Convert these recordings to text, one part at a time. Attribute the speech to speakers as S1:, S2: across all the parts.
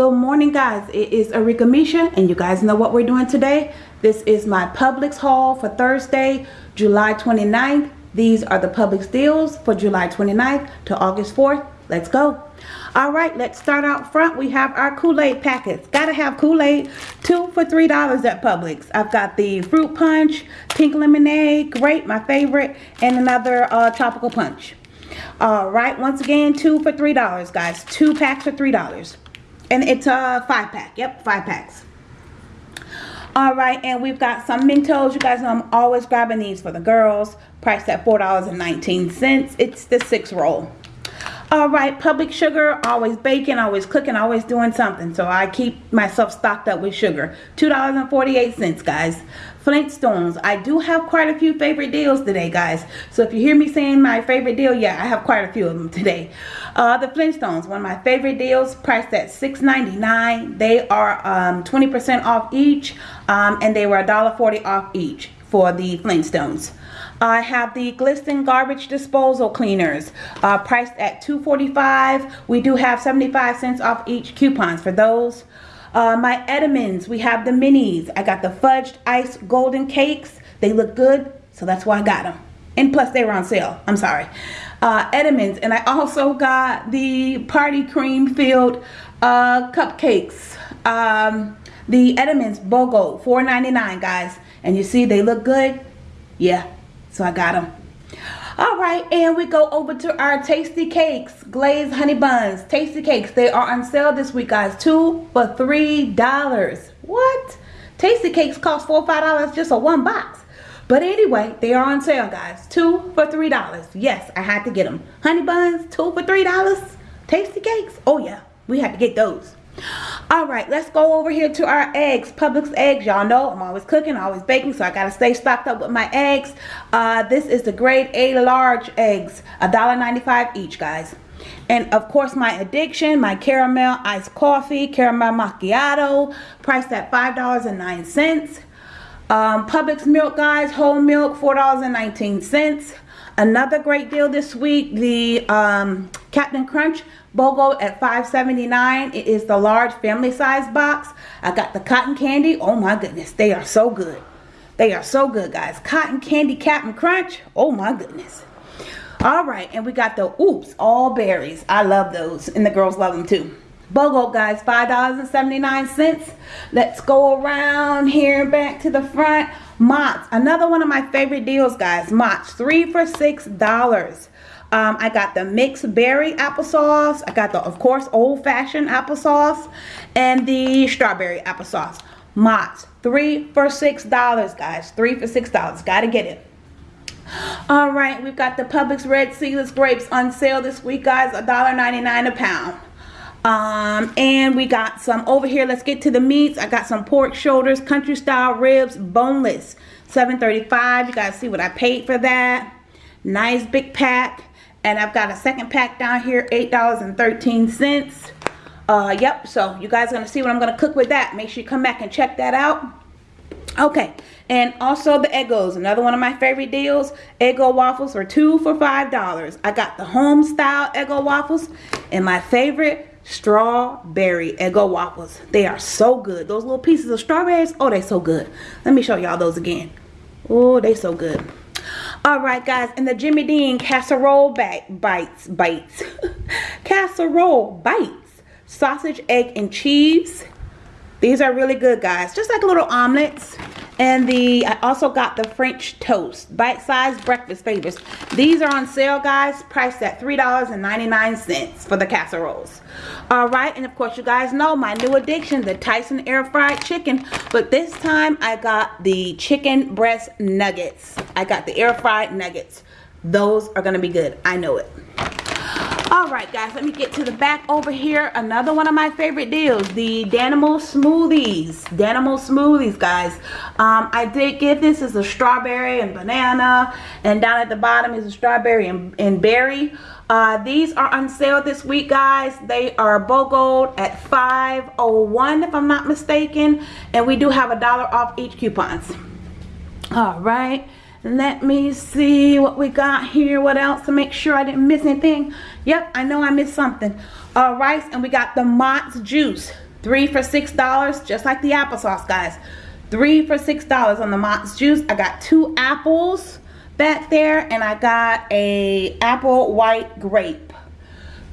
S1: Good morning guys, it is Arika Misha and you guys know what we're doing today. This is my Publix haul for Thursday, July 29th. These are the Publix deals for July 29th to August 4th. Let's go. Alright, let's start out front. We have our Kool-Aid packets. Gotta have Kool-Aid. Two for $3 at Publix. I've got the fruit punch, pink lemonade, grape, my favorite, and another uh, tropical punch. Alright, once again, two for $3 guys. Two packs for $3. And it's a five pack. Yep, five packs. All right, and we've got some Mentos. You guys know I'm always grabbing these for the girls. Priced at $4.19. It's the six roll. All right, Publix sugar, always baking, always cooking, always doing something. So I keep myself stocked up with sugar. $2.48, guys. Flintstones. I do have quite a few favorite deals today, guys. So if you hear me saying my favorite deal, yeah, I have quite a few of them today. Uh, the Flintstones, one of my favorite deals, priced at $6.99. They are 20% um, off each, um, and they were $1.40 off each for the Flintstones. I have the Glisten garbage disposal cleaners uh, priced at $2.45. We do have 75 cents off each coupons for those. Uh, my Entenmann's, we have the minis. I got the fudged ice golden cakes. They look good, so that's why I got them. And plus they were on sale. I'm sorry. Uh. And I also got the party cream filled uh, cupcakes. Um, the Entenmann's BOGO, $4.99 guys. And you see they look good? Yeah, so I got them. All right, and we go over to our Tastykakes, glazed honey buns. Tastykakes, they are on sale this week, guys. Two for $3. What? Tastykakes cost four or $5 just a one box. But anyway, they are on sale, guys. Two for $3. Yes, I had to get them. Honey buns, two for $3. Tastykakes. Oh, yeah, we had to get those all right let's go over here to our eggs Publix eggs. Y'all know I'm always cooking always baking so I gotta stay stocked up with my eggs. Uh, this is the grade A large eggs $1.95 each guys. And of course my addiction my caramel iced coffee caramel macchiato priced at five dollars and nine cents. Um, Publix milk guys whole milk four dollars and nineteen cents Another great deal this week, the um, Captain Crunch BOGO at $5.79. It is the large family size box. I got the cotton candy. Oh my goodness, they are so good. They are so good, guys. Cotton candy Captain Crunch. Oh my goodness. All right, and we got the Oops All Berries. I love those, and the girls love them too. BOGO, guys, $5.79. Let's go around here back to the front. Mott's, another one of my favorite deals, guys. Mott's, three for $6. Um, I got the mixed berry applesauce. I got the, of course, old-fashioned applesauce and the strawberry applesauce. Mott's, three for $6, guys. Three for $6. Got to get it. All right, we've got the Publix Red Seedless Grapes on sale this week, guys. $1.99 a pound. Um, and we got some over here. Let's get to the meats. I got some pork shoulders, country style ribs, boneless. 7.35. You guys see what I paid for that. Nice big pack. And I've got a second pack down here, $8.13. Uh, yep, so you guys are to see what I'm to cook with that. Make sure you come back and check that out. Okay, and also the Eggos, another one of my favorite deals. Eggo waffles are two for $5. I got the home style Eggo waffles. And my favorite strawberry Eggo waffles. They are so good. Those little pieces of strawberries, oh, they're so good. Let me show y'all those again. Oh, they're so good. All right, guys, and the Jimmy Dean casserole bites, bites, casserole bites, sausage, egg, and cheese. These are really good, guys. Just like little omelets. And the I also got the French toast, bite-sized breakfast favorites. These are on sale, guys, priced at $3.99 for the casseroles. All right, and of course, you guys know my new addiction, the Tyson air fried chicken. But this time, I got the chicken breast nuggets. I got the air fried nuggets. Those are gonna be good. I know it all right guys let me get to the back over here. Another one of my favorite deals the Danimals smoothies. Danimals smoothies guys. Um, I did get this. As a strawberry and banana and down at the bottom is a strawberry and, and berry. Uh, these are on sale this week guys. They are BOGO at 501 if I'm not mistaken and we do have a dollar off each coupons. All right let me see what we got here what else to make sure I didn't miss anything yep I know I missed something uh, rice and we got the Mott's juice Three for $6, just like the applesauce, guys. Three for $6 on the Mott's juice. I got two apples back there, and I got a apple white grape.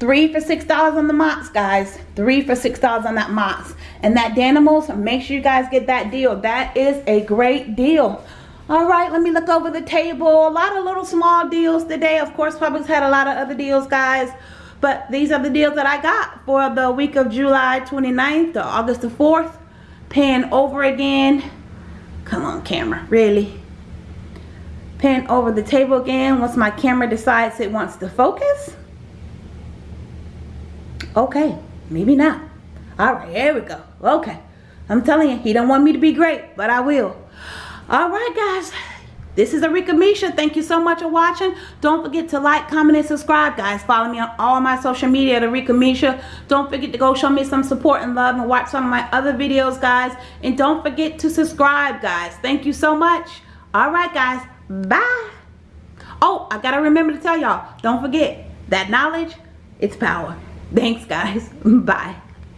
S1: Three for $6 on the Mott's, guys. Three for $6 on that Mott's. And that Danimals, make sure you guys get that deal. That is a great deal. All right, let me look over the table. A lot of little small deals today. Of course, Publix had a lot of other deals, guys. But these are the deals that I got for the week of July 29th to August the 4th. Pan over again. Come on, camera. Really? Pan over the table again once my camera decides it wants to focus. Okay, maybe not. All right, here we go. Okay. I'm telling you, he don't want me to be great, but I will. All right, guys. This is Arika Misha. Thank you so much for watching. Don't forget to like, comment, and subscribe, guys. Follow me on all my social media at Arika Misha. Don't forget to go show me some support and love and watch some of my other videos, guys. And don't forget to subscribe, guys. Thank you so much. All right, guys. Bye. Oh, I got to remember to tell y'all, don't forget that knowledge, it's power. Thanks, guys. Bye.